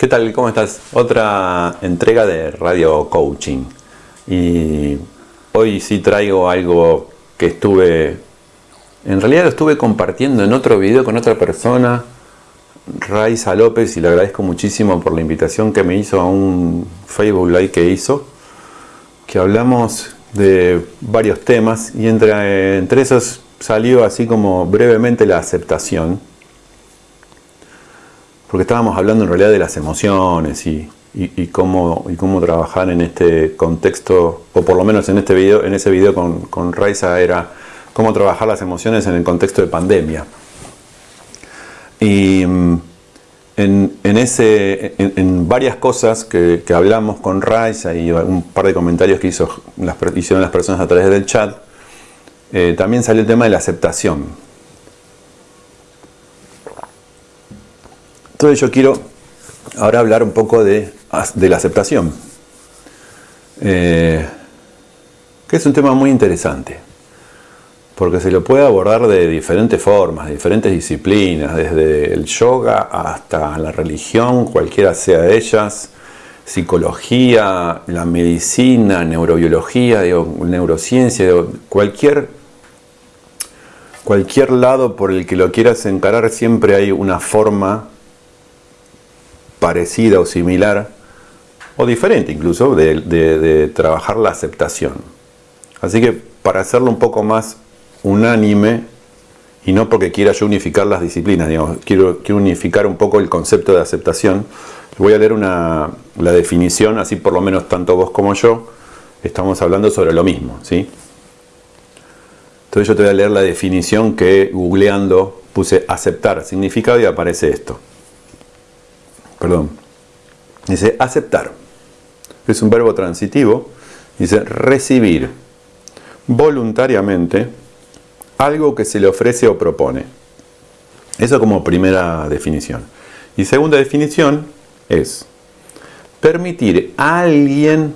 ¿Qué tal? ¿Cómo estás? Otra entrega de Radio Coaching. Y hoy sí traigo algo que estuve, en realidad lo estuve compartiendo en otro video con otra persona, Raiza López, y le agradezco muchísimo por la invitación que me hizo a un Facebook Live que hizo, que hablamos de varios temas y entre, entre esos salió así como brevemente la aceptación porque estábamos hablando en realidad de las emociones y, cómo, y cómo trabajar en este contexto, o por lo menos en, este video, en ese video con, con Raiza era cómo trabajar las emociones en el contexto de pandemia. Y mm, en, ese, en, varias cosas que, hablamos con Raiza y un par de comentarios que hizo, hicieron las personas a través del chat, eh, también salió el tema de la aceptación Entonces yo quiero ahora hablar un poco de, la aceptación, eh, que es un tema muy interesante, porque se lo puede abordar de diferentes formas, de diferentes disciplinas, desde el yoga hasta la religión, cualquiera sea de ellas, psicología, la medicina, neurobiología, neurociencia, cualquier, cualquier lado por el que lo quieras encarar siempre hay una forma parecida o similar, o diferente incluso, de, trabajar la aceptación. Así que para hacerlo un poco más unánime, y no porque quiera yo unificar las disciplinas, quiero, unificar un poco el concepto de aceptación, voy a leer una, la definición, así por lo menos tanto vos como yo estamos hablando sobre lo mismo. ¿sí? Entonces yo te voy a leer la definición que googleando puse aceptar significado y aparece esto perdón, dice aceptar. Es un verbo transitivo. Dice recibir voluntariamente algo que se le ofrece o propone. Eso como primera definición. Y segunda definición es permitir a alguien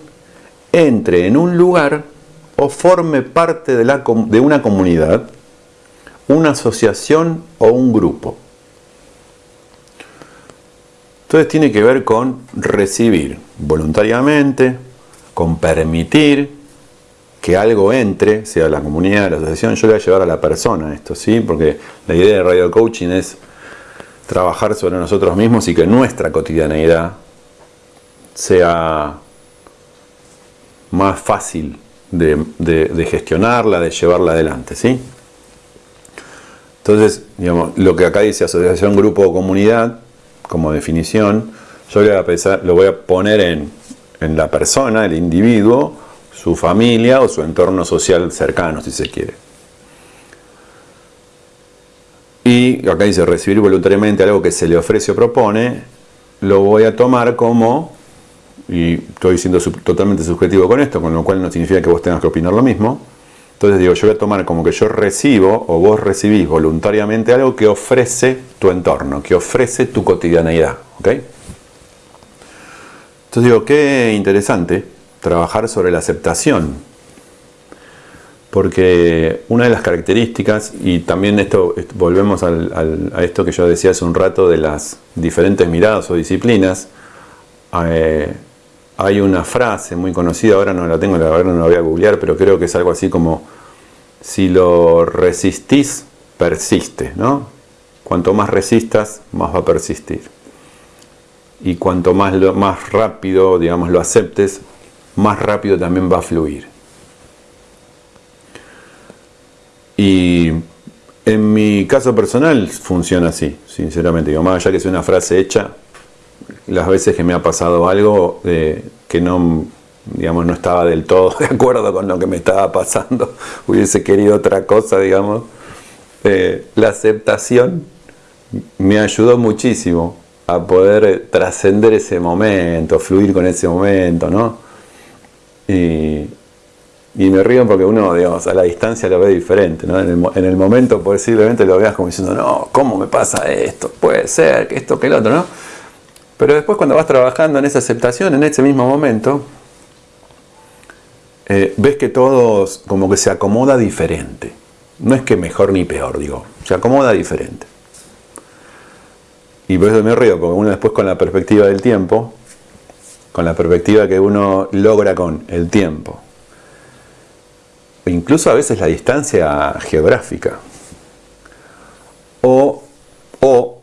entre en un lugar o forme parte de, una comunidad, una asociación o un grupo. Entonces tiene que ver con recibir voluntariamente, con permitir que algo entre, sea la comunidad, la asociación, yo le voy a llevar a la persona esto, ¿sí? Porque la idea de radio coaching es trabajar sobre nosotros mismos y que nuestra cotidianeidad sea más fácil de, gestionarla, de llevarla adelante, ¿sí? Entonces, digamos, lo que acá dice asociación, grupo o comunidad, como definición, yo lo voy a poner en, la persona, el individuo, su familia o su entorno social cercano, si se quiere. Y acá dice recibir voluntariamente algo que se le ofrece o propone, lo voy a tomar como, y estoy siendo totalmente subjetivo con esto, con lo cual no significa que vos tengas que opinar lo mismo, entonces digo, yo voy a tomar como que yo recibo o vos recibís voluntariamente algo que ofrece tu entorno, que ofrece tu cotidianeidad. ¿ok? Entonces digo, qué interesante trabajar sobre la aceptación. Porque una de las características, y también esto volvemos a esto que yo decía hace un rato de las diferentes miradas o disciplinas, eh, hay una frase muy conocida, ahora no la tengo, la verdad no la voy a googlear, pero creo que es algo así como si lo resistís, persiste, ¿no? Cuanto más resistas, más va a persistir. Y cuanto más, más rápido, digamos, lo aceptes, más rápido también va a fluir. Y en mi caso personal funciona así, sinceramente. Digo, más allá que sea una frase hecha, las veces que me ha pasado algo eh, que no digamos, no estaba del todo de acuerdo con lo que me estaba pasando, hubiese querido otra cosa, digamos. Eh, la aceptación me ayudó muchísimo a poder eh, trascender ese momento, fluir con ese momento, ¿no? Y, me río porque uno, digamos, a la distancia lo ve diferente, ¿no? En el, en el, momento posiblemente lo veas como diciendo, no, ¿cómo me pasa esto? Puede ser, que esto, que el otro, ¿no? Pero después cuando vas trabajando en esa aceptación, en ese mismo momento, eh, ves que todo como que se acomoda diferente. No es que mejor ni peor, digo, se acomoda diferente. y por eso me río, porque uno después con la perspectiva del tiempo, con la perspectiva que uno logra con el tiempo, incluso a veces la distancia geográfica, o, o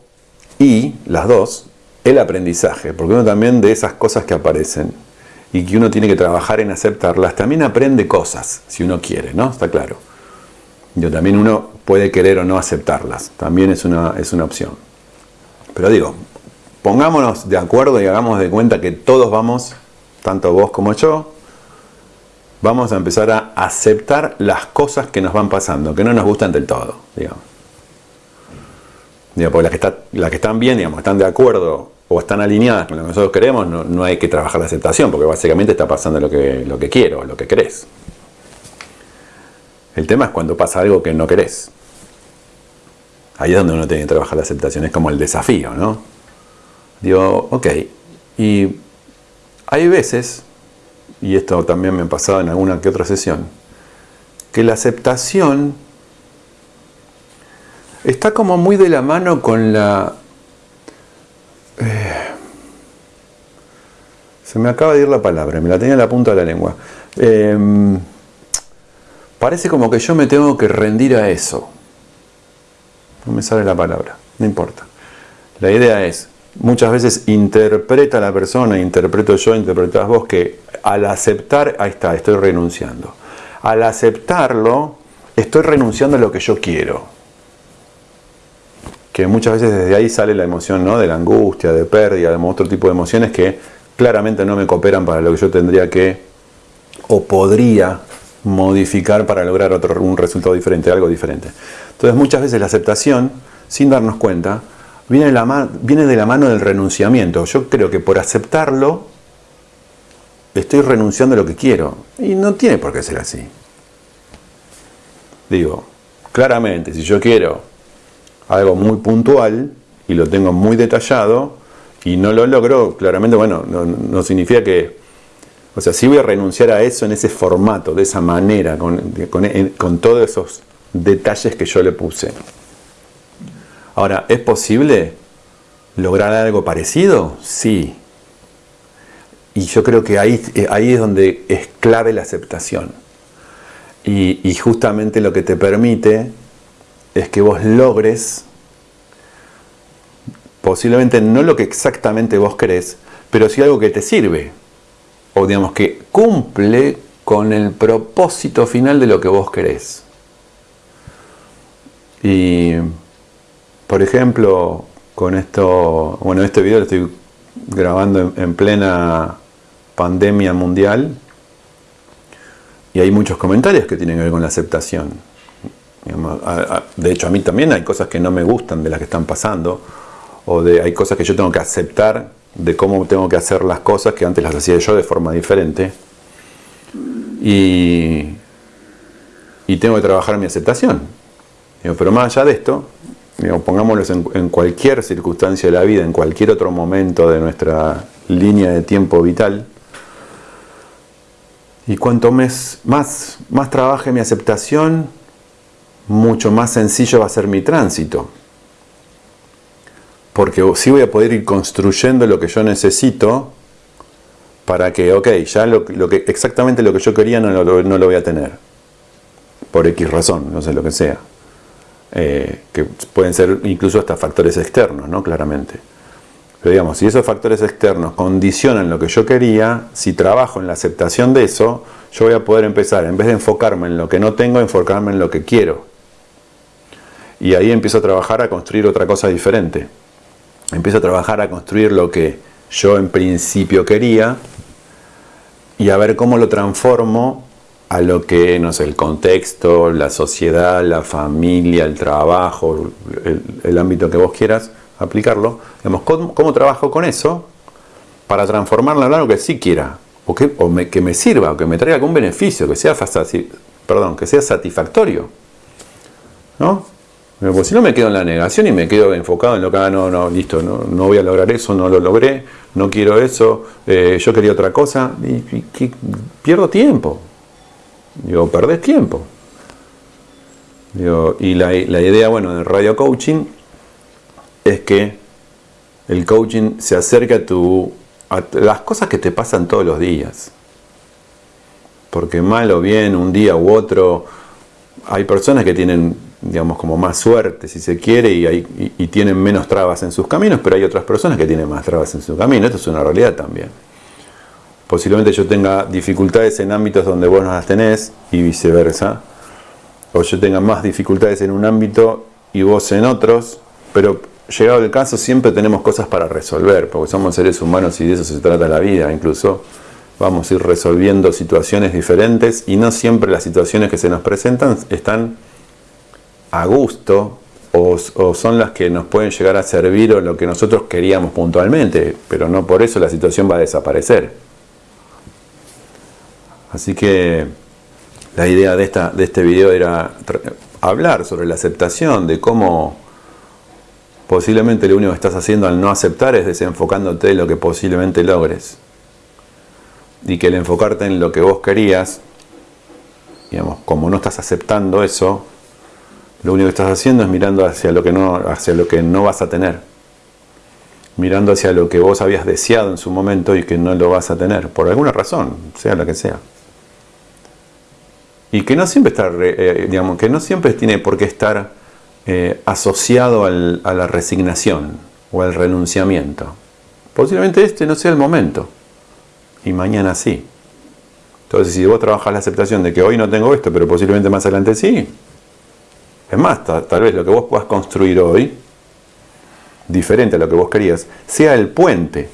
y las dos, el aprendizaje, porque uno también de esas cosas que aparecen y que uno tiene que trabajar en aceptarlas, también aprende cosas, si uno quiere, ¿no? Está claro. Yo también uno puede querer o no aceptarlas, también es una, es una opción. Pero digo, pongámonos de acuerdo y hagamos de cuenta que todos vamos, tanto vos como yo, vamos a empezar a aceptar las cosas que nos van pasando, que no nos gustan del todo, digamos. porque las que, está, las que están bien, digamos, están de acuerdo o están alineadas con lo que nosotros queremos, no, hay que trabajar la aceptación, porque básicamente está pasando lo que, lo que quiero, lo que querés. El tema es cuando pasa algo que no querés. Ahí es donde uno tiene que trabajar la aceptación, es como el desafío, ¿no? Digo, ok, y hay veces, y esto también me ha pasado en alguna que otra sesión, que la aceptación está como muy de la mano con la... Eh, se me acaba de ir la palabra, me la tenía en la punta de la lengua. Eh, Parece como que yo me tengo que rendir a eso. No me sale la palabra, no importa. La idea es, muchas veces interpreta la persona, interpreto yo, interpretas vos, que al aceptar, ahí está, estoy renunciando. Al aceptarlo, estoy renunciando a lo que yo quiero. Que muchas veces desde ahí sale la emoción ¿no? de la angustia, de pérdida, de otro tipo de emociones que claramente no me cooperan para lo que yo tendría que o podría modificar para lograr otro, un resultado diferente, algo diferente. Entonces muchas veces la aceptación, sin darnos cuenta, viene de, la viene de la mano del renunciamiento. Yo creo que por aceptarlo, estoy renunciando a lo que quiero. Y no tiene por qué ser así. Digo, claramente, si yo quiero algo muy puntual y lo tengo muy detallado y no lo logro, claramente, bueno, no significa que o sea, si voy a renunciar a eso en ese formato, de esa manera, con, todos esos detalles que yo le puse. Ahora, ¿es posible lograr algo parecido? Sí. Y yo creo que ahí, ahí es donde es clave la aceptación. Y justamente lo que te permite es que vos logres, posiblemente no lo que exactamente vos querés, pero sí algo que te sirve o digamos que cumple con el propósito final de lo que vos querés. Y, por ejemplo, con esto, bueno, este video lo estoy grabando en, plena pandemia mundial y hay muchos comentarios que tienen que ver con la aceptación. De hecho, a mí también hay cosas que no me gustan de las que están pasando, o de, hay cosas que yo tengo que aceptar de cómo tengo que hacer las cosas que antes las hacía yo de forma diferente. Y, y tengo que trabajar mi aceptación. pero más allá de esto, pongámoslo en, en, cualquier circunstancia de la vida, en cualquier otro momento de nuestra línea de tiempo vital, y cuanto más, más, más trabaje mi aceptación, mucho más sencillo va a ser mi tránsito porque sí voy a poder ir construyendo lo que yo necesito para que, ok, ya lo, que, exactamente lo que yo quería no lo, no lo, voy a tener, por X razón, no sé lo que sea. Eh, que pueden ser incluso hasta factores externos, ¿no? Claramente. Pero digamos, si esos factores externos condicionan lo que yo quería, si trabajo en la aceptación de eso, yo voy a poder empezar, en vez de enfocarme en lo que no tengo, enfocarme en lo que quiero. Y ahí empiezo a trabajar a construir otra cosa diferente empiezo a trabajar a construir lo que yo en principio quería y a ver cómo lo transformo a lo que, no sé, el contexto, la sociedad, la familia, el trabajo, el, ámbito que vos quieras aplicarlo. Digamos, ¿cómo, trabajo con eso para transformarlo en algo que sí quiera? O, que, que me sirva, o que me traiga algún beneficio, que sea, que sea satisfactorio. ¿No? Pues si no me quedo en la negación y me quedo enfocado en lo que, ah, no, no, listo, no, no voy a lograr eso, no lo logré, no quiero eso, eh, yo quería otra cosa, y, pierdo tiempo. Digo, perdés tiempo. y la, idea, bueno, del radio coaching es que el coaching se acerca a, tu, a las cosas que te pasan todos los días. Porque mal o bien, un día u otro, hay personas que tienen, digamos, como más suerte, si se quiere, y, tienen menos trabas en sus caminos, pero hay otras personas que tienen más trabas en su camino. Esto es una realidad también. Posiblemente yo tenga dificultades en ámbitos donde vos no las tenés y viceversa. O yo tenga más dificultades en un ámbito y vos en otros, pero llegado el caso siempre tenemos cosas para resolver, porque somos seres humanos y de eso se trata la vida, incluso vamos a ir resolviendo situaciones diferentes y no siempre las situaciones que se nos presentan están a gusto o, son las que nos pueden llegar a servir o lo que nosotros queríamos puntualmente, pero no por eso la situación va a desaparecer. Así que la idea de, esta, de este video era hablar sobre la aceptación, de cómo posiblemente lo único que estás haciendo al no aceptar es desenfocándote de lo que posiblemente logres y que el enfocarte en lo que vos querías, digamos, como no estás aceptando eso, lo único que estás haciendo es mirando hacia lo que no, hacia lo que no vas a tener. Mirando hacia lo que vos habías deseado en su momento y que no lo vas a tener, por alguna razón, sea la que sea. Y que no siempre está, eh, digamos, que no siempre tiene por qué estar eh, asociado a la resignación o al renunciamiento. Posiblemente este no sea el momento y mañana sí. Entonces, si vos trabajas la aceptación de que hoy no tengo esto, pero posiblemente más adelante sí, es más, tal, vez lo que vos puedas construir hoy, diferente a lo que vos querías, sea el puente,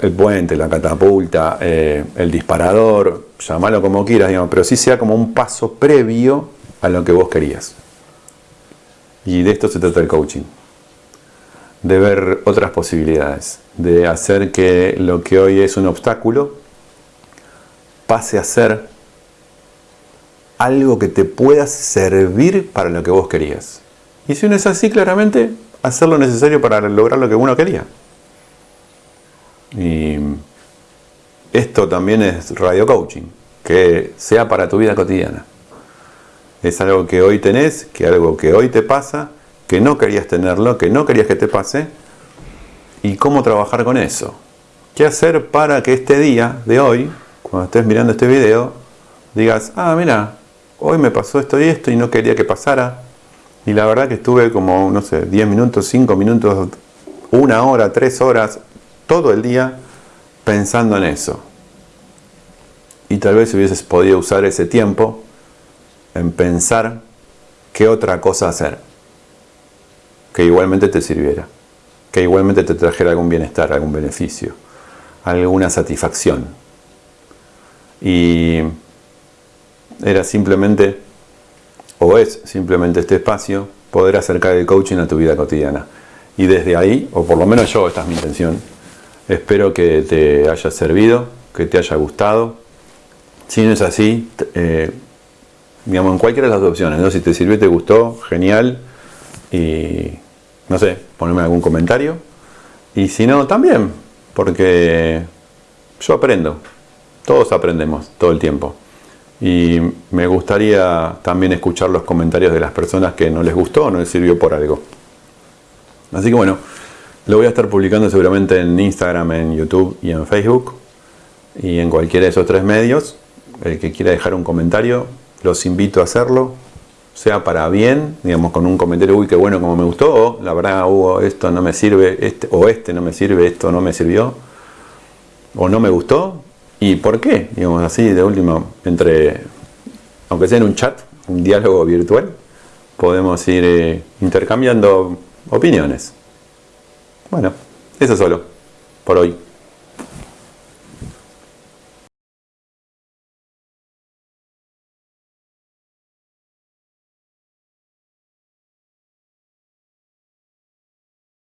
el puente, la catapulta, eh, el disparador, llamalo como quieras, digamos, pero sí sea como un paso previo a lo que vos querías. Y de esto se trata el coaching. De ver otras posibilidades, de hacer que lo que hoy es un obstáculo pase a ser algo que te pueda servir para lo que vos querías. Y si uno es así, claramente, hacer lo necesario para lograr lo que uno quería. Y esto también es radio coaching, que sea para tu vida cotidiana. Es algo que hoy tenés, que algo que hoy te pasa, que no querías tenerlo, que no querías que te pase, y cómo trabajar con eso. ¿Qué hacer para que este día de hoy, cuando estés mirando este video, digas, ah, mira, hoy me pasó esto y esto y no quería que pasara. Y la verdad que estuve como, no sé, 10 minutos, 5 minutos, una hora, 3 horas, todo el día pensando en eso. Y tal vez hubieses podido usar ese tiempo en pensar qué otra cosa hacer que igualmente te sirviera, que igualmente te trajera algún bienestar, algún beneficio, alguna satisfacción. Y era simplemente, o es simplemente este espacio, poder acercar el coaching a tu vida cotidiana. Y desde ahí, o por lo menos yo, esta es mi intención, espero que te haya servido, que te haya gustado. Si no es así, eh, digamos, en cualquiera de las opciones, ¿no? si te sirvió, te gustó, genial y no sé, ponerme algún comentario. Y si no, también, porque yo aprendo, todos aprendemos todo el tiempo. Y me gustaría también escuchar los comentarios de las personas que no les gustó o no les sirvió por algo. Así que bueno, lo voy a estar publicando seguramente en Instagram, en YouTube y en Facebook. Y en cualquiera de esos tres medios. El que quiera dejar un comentario, los invito a hacerlo sea para bien, digamos, con un comentario, uy, qué bueno, como me gustó, o la verdad, hubo esto no me sirve, este, o este no me sirve, esto no me sirvió, o no me gustó, y por qué, digamos así, de último, entre, aunque sea en un chat, un diálogo virtual, podemos ir eh, intercambiando opiniones. Bueno, eso solo, por hoy.